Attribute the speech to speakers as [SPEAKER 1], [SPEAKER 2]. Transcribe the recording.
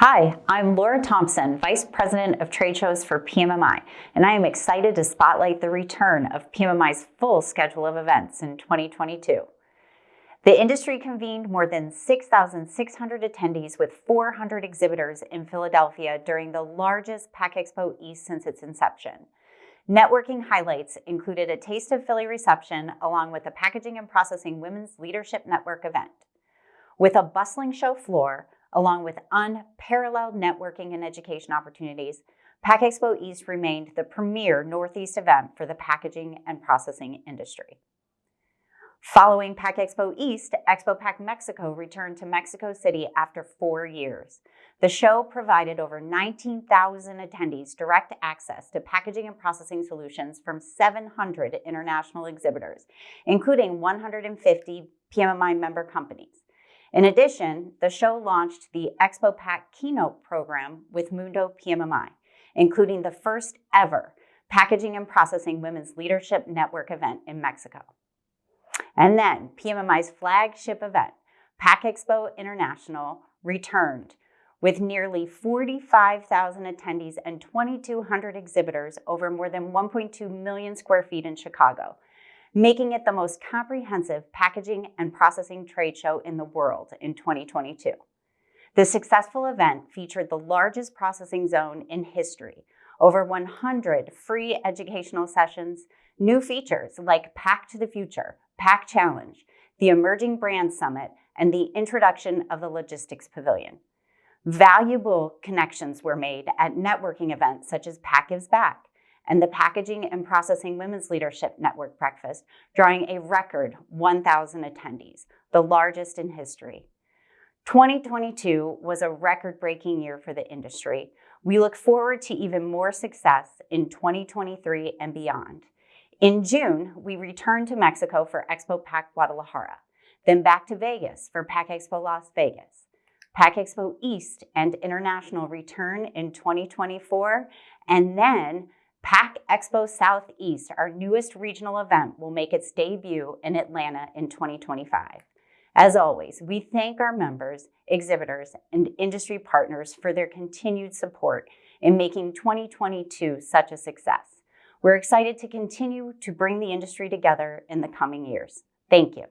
[SPEAKER 1] Hi, I'm Laura Thompson, Vice President of Trade Shows for PMMI, and I am excited to spotlight the return of PMMI's full schedule of events in 2022. The industry convened more than 6,600 attendees with 400 exhibitors in Philadelphia during the largest PACK EXPO East since its inception. Networking highlights included a Taste of Philly reception along with the Packaging and Processing Women's Leadership Network event. With a bustling show floor, along with unparalleled networking and education opportunities, PACK EXPO East remained the premier Northeast event for the packaging and processing industry. Following PACK EXPO East, Expo Pack Mexico returned to Mexico City after four years. The show provided over 19,000 attendees direct access to packaging and processing solutions from 700 international exhibitors, including 150 PMMI member companies. In addition, the show launched the Expo Pack Keynote program with Mundo PMMI, including the first ever Packaging and Processing Women's Leadership Network event in Mexico. And then PMMI's flagship event, Pack Expo International, returned with nearly 45,000 attendees and 2,200 exhibitors over more than 1.2 million square feet in Chicago, making it the most comprehensive packaging and processing trade show in the world in 2022. The successful event featured the largest processing zone in history, over 100 free educational sessions, new features like Pack to the Future, Pack Challenge, the Emerging Brand Summit, and the introduction of the Logistics Pavilion. Valuable connections were made at networking events such as Pack Gives Back, and the Packaging and Processing Women's Leadership Network Breakfast, drawing a record 1,000 attendees, the largest in history. 2022 was a record-breaking year for the industry. We look forward to even more success in 2023 and beyond. In June, we returned to Mexico for Expo Pack Guadalajara, then back to Vegas for Pack Expo Las Vegas. Pack Expo East and International return in 2024, and then Pack Expo Southeast, our newest regional event, will make its debut in Atlanta in 2025. As always, we thank our members, exhibitors, and industry partners for their continued support in making 2022 such a success. We're excited to continue to bring the industry together in the coming years. Thank you.